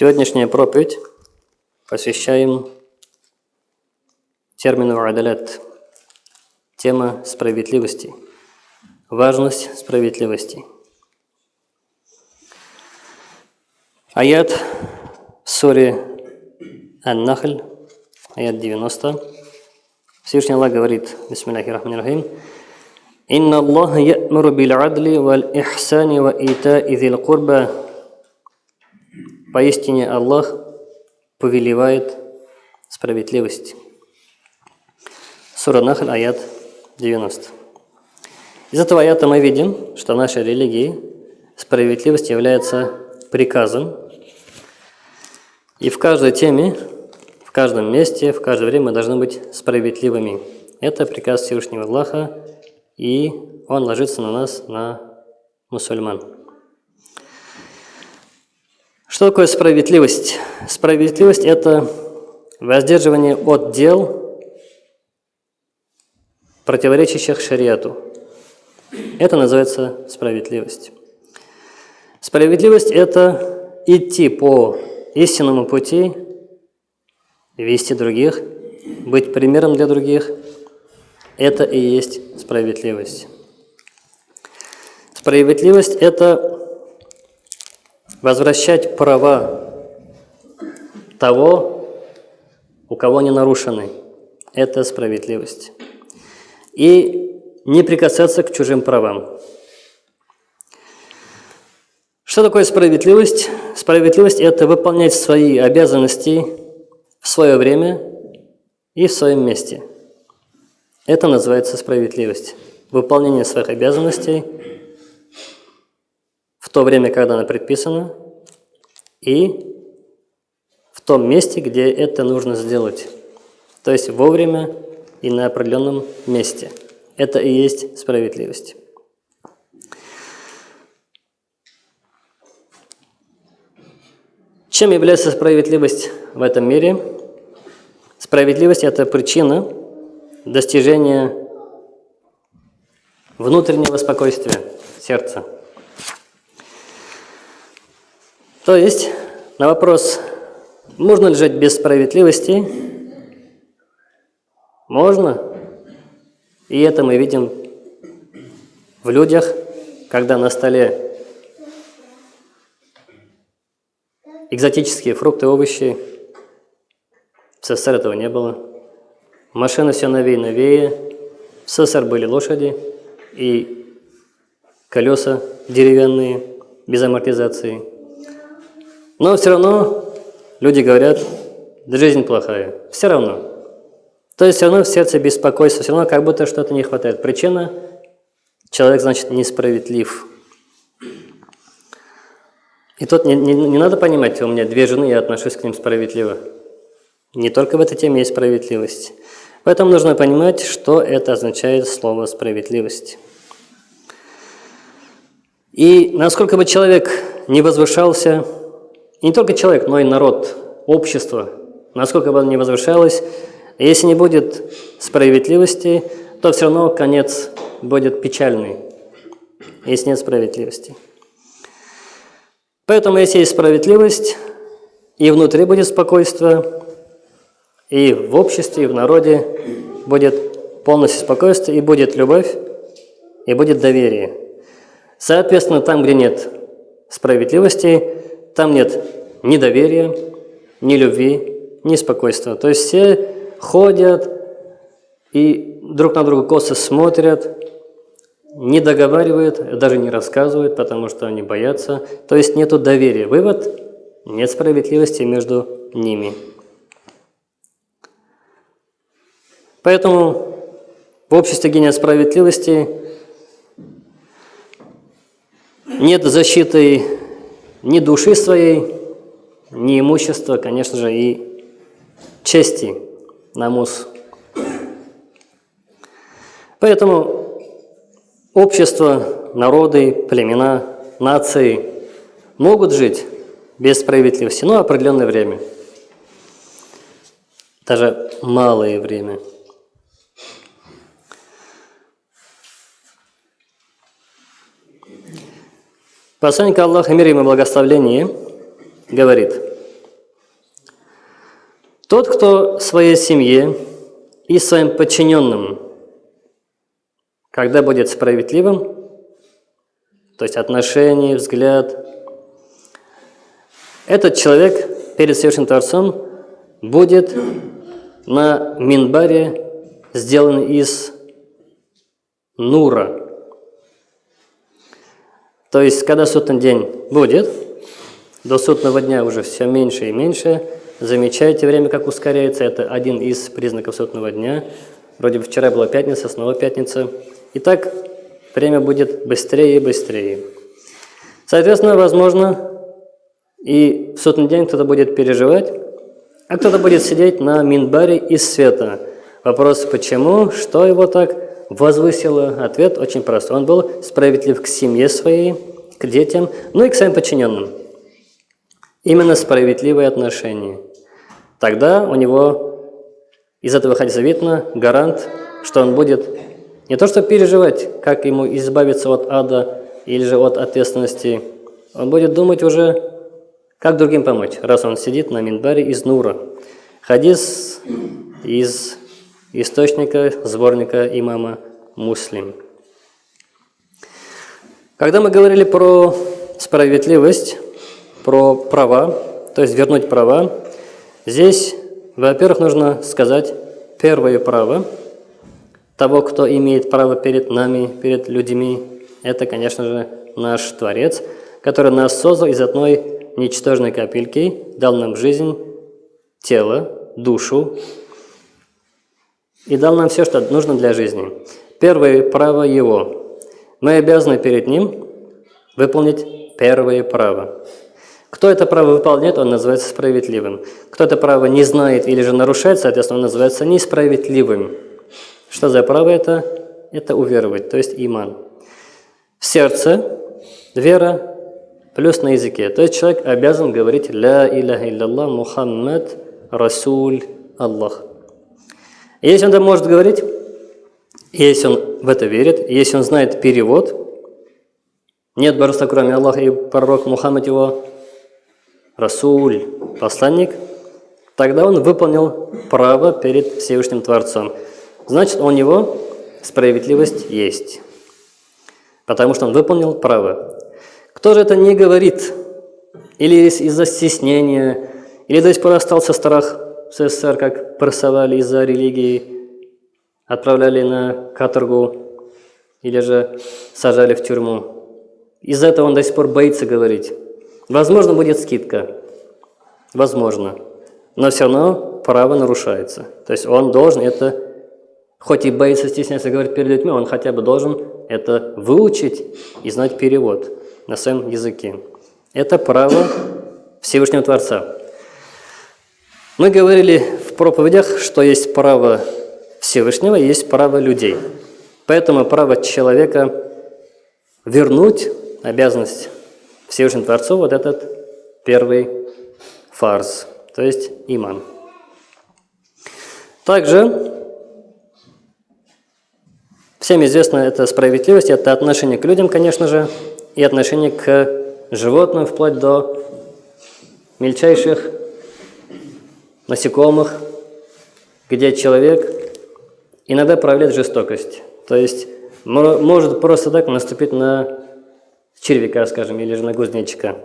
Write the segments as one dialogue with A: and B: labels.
A: Сегодняшняя проповедь посвящаем термину «адалят» – тема справедливости, важность справедливости. Аят в суре Ан-Нахль, аят 90. Всевышний Аллах говорит, бисмиллахи рахмани рахим, «Инна Аллаха я'муру биль-адли валь-ихсани ва ита'i зил курба» Поистине Аллах повелевает справедливость. Сура Нахаль, аят 90. Из этого аята мы видим, что нашей религии справедливость является приказом. И в каждой теме, в каждом месте, в каждое время мы должны быть справедливыми. Это приказ Всевышнего Аллаха, и он ложится на нас, на мусульман. Что такое справедливость? Справедливость – это воздерживание от дел, противоречащих шариату. Это называется справедливость. Справедливость – это идти по истинному пути, вести других, быть примером для других. Это и есть справедливость. Справедливость – это возвращать права того, у кого они нарушены. Это справедливость. И не прикасаться к чужим правам. Что такое справедливость? Справедливость – это выполнять свои обязанности в свое время и в своем месте. Это называется справедливость. Выполнение своих обязанностей в то время, когда она предписана, и в том месте, где это нужно сделать. То есть вовремя и на определенном месте. Это и есть справедливость. Чем является справедливость в этом мире? Справедливость – это причина достижения внутреннего спокойствия сердца. То есть на вопрос, можно ли жить без справедливости? Можно. И это мы видим в людях, когда на столе экзотические фрукты, овощи. В СССР этого не было. Машины все новее и новее. В СССР были лошади и колеса деревянные, без амортизации. Но все равно люди говорят, жизнь плохая. Все равно. То есть все равно в сердце беспокойство, все равно как будто что-то не хватает. Причина – человек, значит, несправедлив. И тут не, не, не надо понимать, у меня две жены, я отношусь к ним справедливо. Не только в этой теме есть справедливость. Поэтому нужно понимать, что это означает слово «справедливость». И насколько бы человек не возвышался, не только человек, но и народ, общество, насколько бы оно ни возвышалось, если не будет справедливости, то все равно конец будет печальный, если нет справедливости. Поэтому, если есть справедливость, и внутри будет спокойствие, и в обществе, и в народе будет полностью спокойствие, и будет любовь, и будет доверие. Соответственно, там, где нет справедливости, там нет ни доверия, ни любви, ни спокойствия. То есть все ходят и друг на друга косо смотрят, не договаривают, даже не рассказывают, потому что они боятся. То есть нет доверия. Вывод – нет справедливости между ними. Поэтому в обществе, где нет справедливости, нет защиты ни души своей, ни имущества, конечно же, и чести намус. Поэтому общество, народы, племена, нации могут жить без справедливости, но определенное время, даже малое время – Посланник Аллаха, мир ему благословление, говорит, Тот, кто своей семье и своим подчиненным, когда будет справедливым, то есть отношение, взгляд, этот человек перед Всевышним Творцом будет на минбаре сделан из нура. То есть, когда судный день будет, до судного дня уже все меньше и меньше, замечаете время, как ускоряется, это один из признаков судного дня. Вроде бы вчера была пятница, снова пятница. И так время будет быстрее и быстрее. Соответственно, возможно, и в судный день кто-то будет переживать, а кто-то будет сидеть на минбаре из света. Вопрос, почему, что его так возвысило? Ответ очень прост. Он был справедлив к семье своей, к детям, ну и к своим подчиненным. Именно справедливые отношения. Тогда у него из этого хадиса видно гарант, что он будет не то что переживать, как ему избавиться от ада или же от ответственности, он будет думать уже как другим помочь, раз он сидит на минбаре из Нура? Хадис из источника сборника имама Муслим. Когда мы говорили про справедливость, про права, то есть вернуть права, здесь, во-первых, нужно сказать первое право того, кто имеет право перед нами, перед людьми, это, конечно же, наш Творец, который нас создал из одной ничтожной капельки дал нам жизнь, тело, душу и дал нам все, что нужно для жизни. Первое право Его. Мы обязаны перед Ним выполнить первое право. Кто это право выполняет, он называется справедливым. Кто это право не знает или же нарушает, соответственно, он называется несправедливым. Что за право это? Это уверовать, то есть иман. В сердце вера плюс на языке. То есть человек обязан говорить «Ля иляха илляллах Мухаммад Расуль Аллах». Если он это может говорить, если он в это верит, если он знает перевод, нет божества, кроме Аллаха, и пророк Мухаммад его Расуль, посланник, тогда он выполнил право перед Всевышним Творцом. Значит, у него справедливость есть, потому что он выполнил право. Кто же это не говорит? Или из-за стеснения, или до сих пор остался страх в СССР, как прессовали из-за религии, отправляли на каторгу, или же сажали в тюрьму. Из-за этого он до сих пор боится говорить. Возможно, будет скидка. Возможно. Но все равно право нарушается. То есть он должен это, хоть и боится стесняться говорить перед людьми, он хотя бы должен это выучить и знать перевод на своем языке. Это право Всевышнего Творца. Мы говорили в проповедях, что есть право Всевышнего и есть право людей. Поэтому право человека вернуть обязанность Всевышнему Творцу вот этот первый фарс, то есть иман. Также всем известно это справедливость, это отношение к людям, конечно же, и отношение к животным, вплоть до мельчайших насекомых, где человек иногда проявляет жестокость. То есть может просто так наступить на червяка, скажем, или же на кузнечика.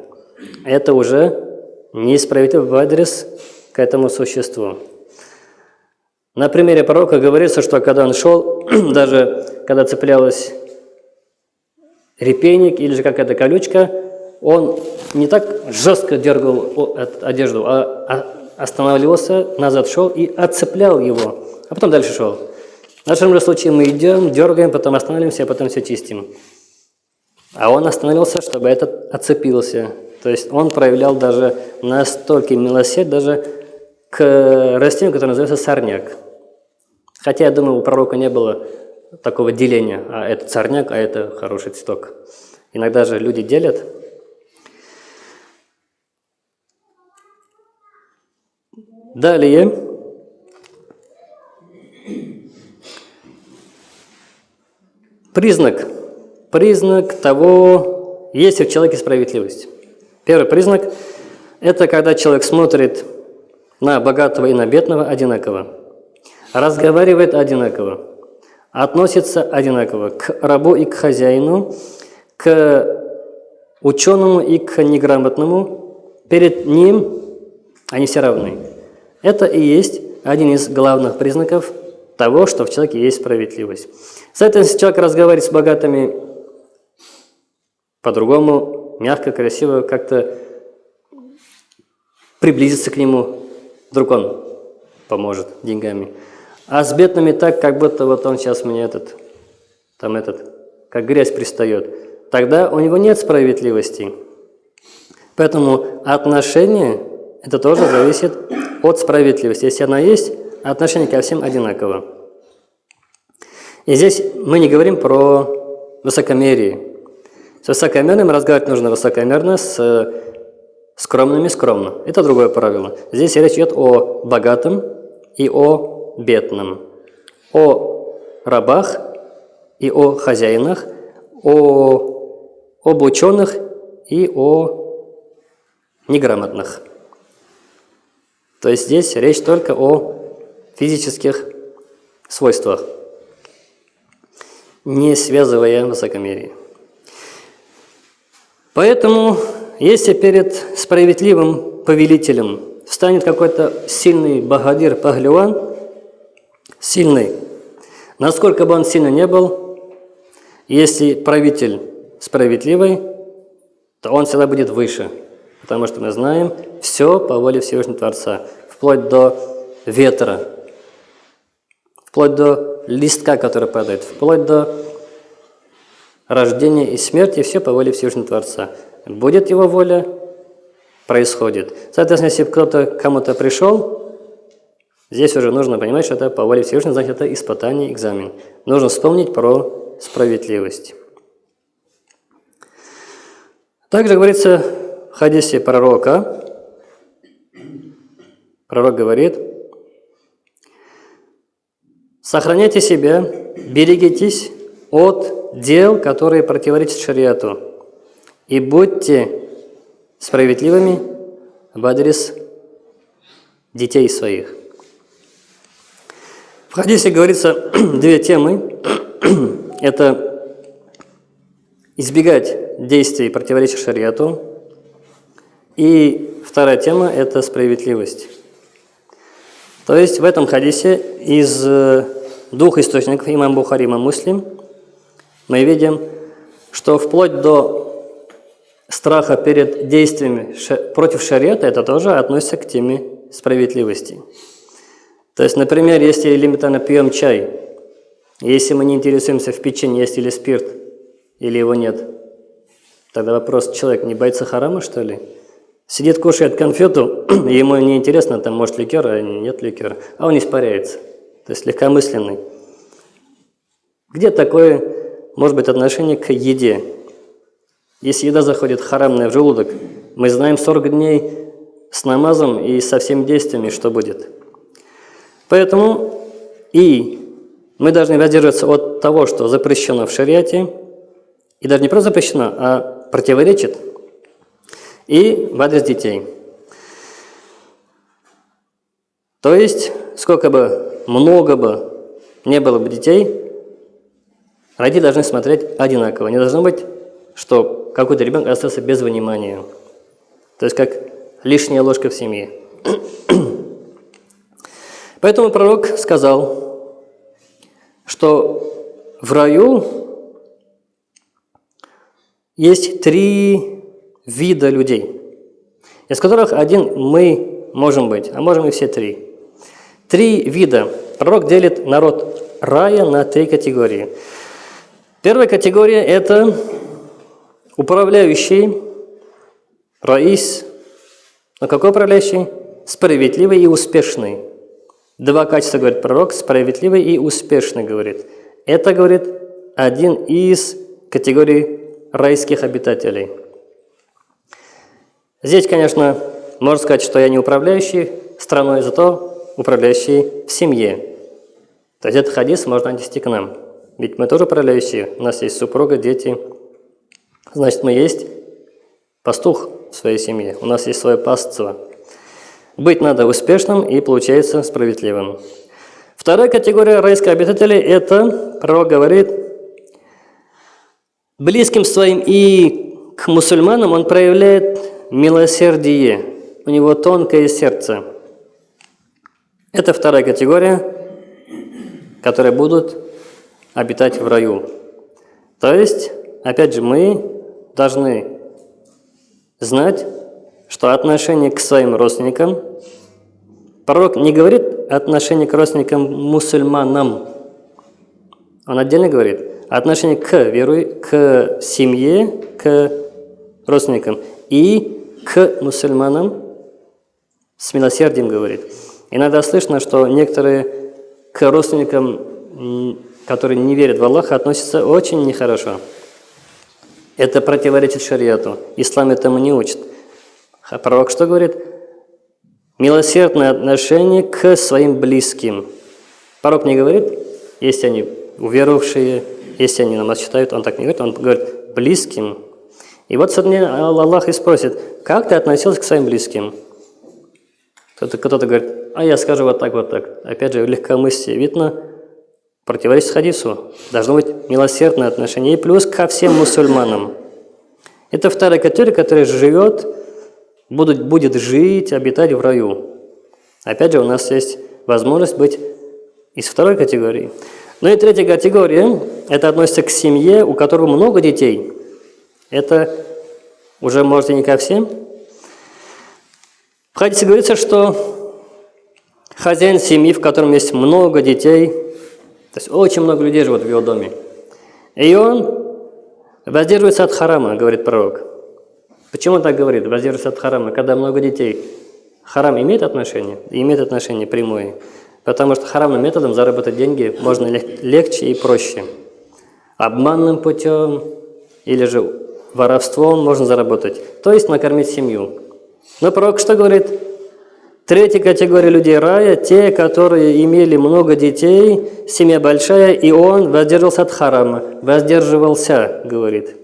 A: Это уже несправедливо в адрес к этому существу. На примере пророка говорится, что когда он шел, даже когда цеплялась репейник или же какая-то колючка, он не так жестко дергал одежду, а останавливался, назад шел и отцеплял его, а потом дальше шел. В нашем же случае мы идем, дергаем, потом останавливаемся, а потом все чистим. А он остановился, чтобы этот отцепился. То есть он проявлял даже настолько милосердие даже к растению, которое называется сорняк. Хотя, я думаю, у пророка не было такого деления, а это царняк, а это хороший цветок. Иногда же люди делят. Далее. Признак. Признак того, есть ли в человеке справедливость. Первый признак – это когда человек смотрит на богатого и на бедного одинаково, разговаривает одинаково, относится одинаково к рабу и к хозяину, к ученому и к неграмотному. Перед ним они все равны. Это и есть один из главных признаков того, что в человеке есть справедливость. Соответственно, если человек разговаривает с богатыми по-другому, мягко, красиво, как-то приблизиться к нему, вдруг он поможет деньгами. А с бедными так, как будто вот он сейчас мне этот, там этот, как грязь пристает. Тогда у него нет справедливости. Поэтому отношение, это тоже зависит от справедливости. Если она есть, отношение ко всем одинаково. И здесь мы не говорим про высокомерие. С высокомерным разговаривать нужно высокомерно, с скромными скромно. Это другое правило. Здесь речь идет о богатом и о бедном, о рабах и о хозяинах, о, об ученых и о неграмотных. То есть здесь речь только о физических свойствах, не связывая высокомерие. Поэтому, если перед справедливым повелителем встанет какой-то сильный богадир Пахлеван, сильный, насколько бы он сильно не был, если правитель справедливый, то он всегда будет выше, потому что мы знаем все по воле Всевышнего Творца, вплоть до ветра, вплоть до листка, который падает, вплоть до рождения и смерти, все по воле Всевышнего Творца. Будет его воля, происходит. Соответственно, если кто-то кому-то пришел, здесь уже нужно понимать, что это по воле Всевышнего, значит, это испытание, экзамен. Нужно вспомнить про справедливость. Также говорится в хадисе пророка, пророк говорит, сохраняйте себя, берегитесь от дел, которые противоречат шариату, и будьте справедливыми в адрес детей своих. В хадисе говорится две темы. Это избегать действий, противоречия шариату. И вторая тема – это справедливость. То есть в этом хадисе из э, двух источников, имам Бухари, имам Муслим, мы видим, что вплоть до страха перед действиями против шариата, это тоже относится к теме справедливости. То есть, например, если элементарно пьем чай, если мы не интересуемся в печенье, есть или спирт, или его нет, тогда вопрос, человек не боится харама, что ли? Сидит, кушает конфету, ему не интересно, там может ликер, а нет ликера, а он испаряется, то есть легкомысленный. Где такое, может быть, отношение к еде? Если еда заходит харамная в желудок, мы знаем 40 дней с намазом и со всеми действиями, что будет. Поэтому и мы должны воздерживаться от того, что запрещено в шариате, и даже не просто запрещено, а противоречит и в адрес детей. То есть, сколько бы, много бы не было бы детей, родители должны смотреть одинаково. Не должно быть, что какой-то ребенок остался без внимания. То есть, как лишняя ложка в семье. Поэтому пророк сказал, что в раю есть три вида людей, из которых один мы можем быть, а можем и все три. Три вида. Пророк делит народ рая на три категории. Первая категория – это управляющий, раис. Но какой управляющий? Справедливый и успешный. Два качества, говорит пророк, справедливый и успешный, говорит. Это, говорит, один из категорий райских обитателей – Здесь, конечно, можно сказать, что я не управляющий страной, зато управляющий в семье. То есть этот хадис можно отнести к нам. Ведь мы тоже управляющие, у нас есть супруга, дети. Значит, мы есть пастух в своей семье, у нас есть свое пастство. Быть надо успешным и получается справедливым. Вторая категория райских обитателей – это, пророк говорит, близким своим и к мусульманам он проявляет милосердие, у него тонкое сердце. Это вторая категория, которые будут обитать в раю. То есть, опять же, мы должны знать, что отношение к своим родственникам, пророк не говорит отношение к родственникам мусульманам, он отдельно говорит отношение к веру, к семье, к родственникам и к мусульманам с милосердием говорит. Иногда слышно, что некоторые к родственникам, которые не верят в Аллаха, относятся очень нехорошо. Это противоречит шариату. Ислам этому не учит. А пророк что говорит? Милосердное отношение к своим близким. Пророк не говорит, если они уверовавшие, если они намаз читают, он так не говорит, он говорит близким. И вот сегодня Аллах и спросит, как ты относился к своим близким? Кто-то кто говорит, а я скажу вот так, вот так. Опять же, легкомыслие. Видно, противоречит хадису. Должно быть милосердное отношение. И плюс ко всем мусульманам. Это вторая категория, которая живет, будет, будет жить, обитать в раю. Опять же, у нас есть возможность быть из второй категории. Ну и третья категория, это относится к семье, у которого много детей. Это уже, может, не ко всем. В хадисе говорится, что хозяин семьи, в котором есть много детей, то есть очень много людей живут в его доме, и он воздерживается от харама, говорит пророк. Почему он так говорит, воздерживается от харама, когда много детей? Харам имеет отношение? Имеет отношение прямое. Потому что харамным методом заработать деньги можно легче и проще. Обманным путем или же воровством можно заработать. То есть накормить семью. Но пророк что говорит? Третья категория людей рая – те, которые имели много детей, семья большая, и он воздерживался от харама. Воздерживался, говорит.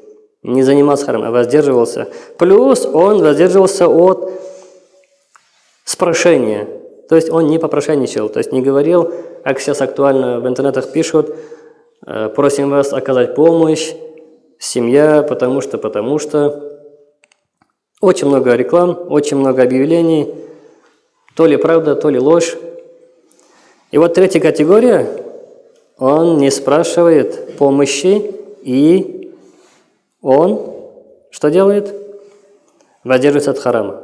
A: Не занимался харамом, а воздерживался. Плюс он воздерживался от спрошения. То есть он не попрошайничал, то есть не говорил, как сейчас актуально в интернетах пишут, «Э, просим вас оказать помощь, семья, потому что, потому что. Очень много реклам, очень много объявлений, то ли правда, то ли ложь. И вот третья категория, он не спрашивает помощи, и он что делает? Воздерживается от харама.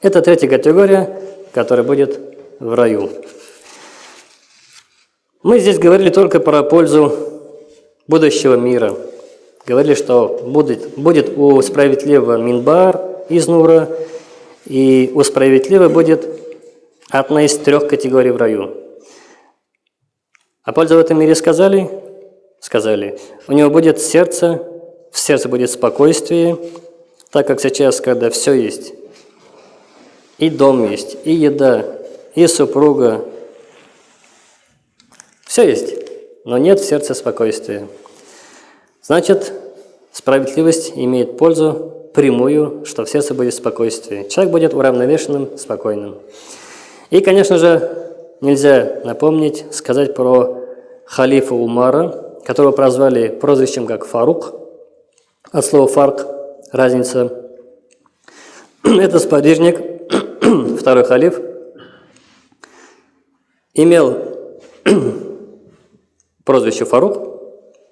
A: Это третья категория, которая будет в раю. Мы здесь говорили только про пользу будущего мира – Говорили, что будет, будет у справедливого минбар из Нура, и у справедливого будет одна из трех категорий в раю. А пользу в этом мире сказали? Сказали. У него будет сердце, в сердце будет спокойствие, так как сейчас, когда все есть, и дом есть, и еда, и супруга, все есть, но нет в сердце спокойствия. Значит, справедливость имеет пользу прямую, что в сердце будет спокойствие. Человек будет уравновешенным, спокойным. И, конечно же, нельзя напомнить, сказать про халифа Умара, которого прозвали прозвищем как Фарук, от слова «фарк» – разница. Это сподвижник, второй халиф, имел прозвище Фарук –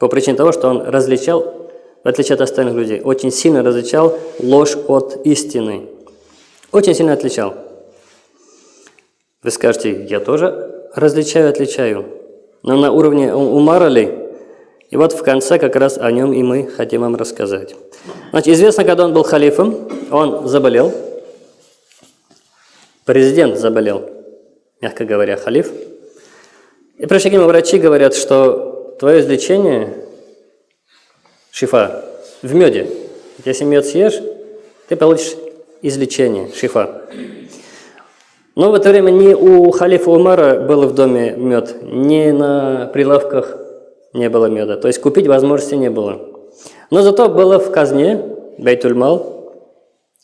A: по причине того, что он различал, в отличие от остальных людей, очень сильно различал ложь от истины. Очень сильно отличал. Вы скажете, я тоже различаю, отличаю. Но на уровне Умара ли? И вот в конце как раз о нем и мы хотим вам рассказать. Значит, известно, когда он был халифом, он заболел. Президент заболел, мягко говоря, халиф. И к нему врачи, говорят, что твое излечение, шифа, в меде. Если мед съешь, ты получишь излечение, шифа. Но в это время ни у халифа Умара был в доме мед, ни на прилавках не было меда. То есть купить возможности не было. Но зато было в казне, Бейтульмал,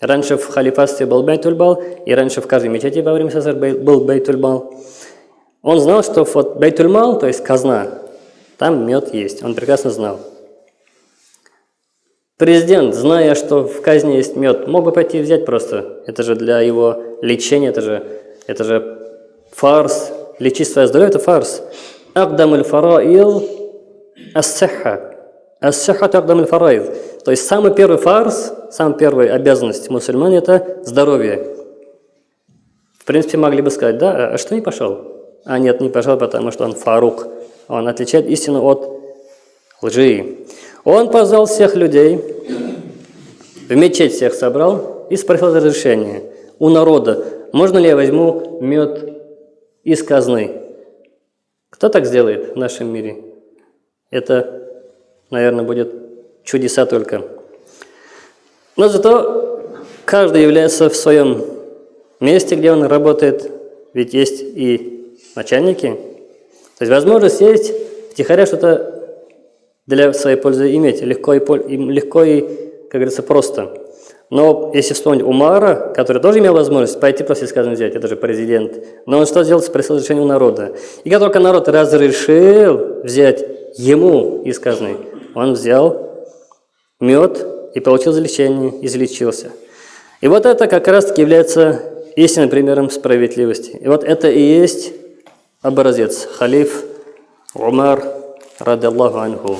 A: Раньше в халифатстве был Бейтульбал, и раньше в каждой мечети во время Сазар был Бейтульбал. Он знал, что вот Бейтульмал, то есть казна, там мед есть. Он прекрасно знал. Президент, зная, что в казне есть мед, мог бы пойти взять просто. Это же для его лечения, это же, это же фарс. Лечить свое здоровье – это фарс. Агдам фараил ас-сихха. Ас-сихха агдам фараил. То есть самый первый фарс, самая первая обязанность мусульман – это здоровье. В принципе, могли бы сказать, да, а что не пошел? А нет, не пошел, потому что он фарук. Он отличает истину от лжи. Он позвал всех людей, в мечеть всех собрал и спросил разрешение у народа, можно ли я возьму мед из казны. Кто так сделает в нашем мире? Это, наверное, будет чудеса только. Но зато каждый является в своем месте, где он работает, ведь есть и начальники. То есть возможность есть втихаря что-то для своей пользы иметь, легко и, легко и как говорится, просто. Но если вспомнить Умара, который тоже имел возможность пойти просто сказано взять, это же президент, но он что сделал? Спросил разрешение у народа. И как только народ разрешил взять ему из казны, он взял мед и получил излечение, излечился. И вот это как раз-таки является истинным примером справедливости. И вот это и есть образец халиф Умар, ради Аллаху анху.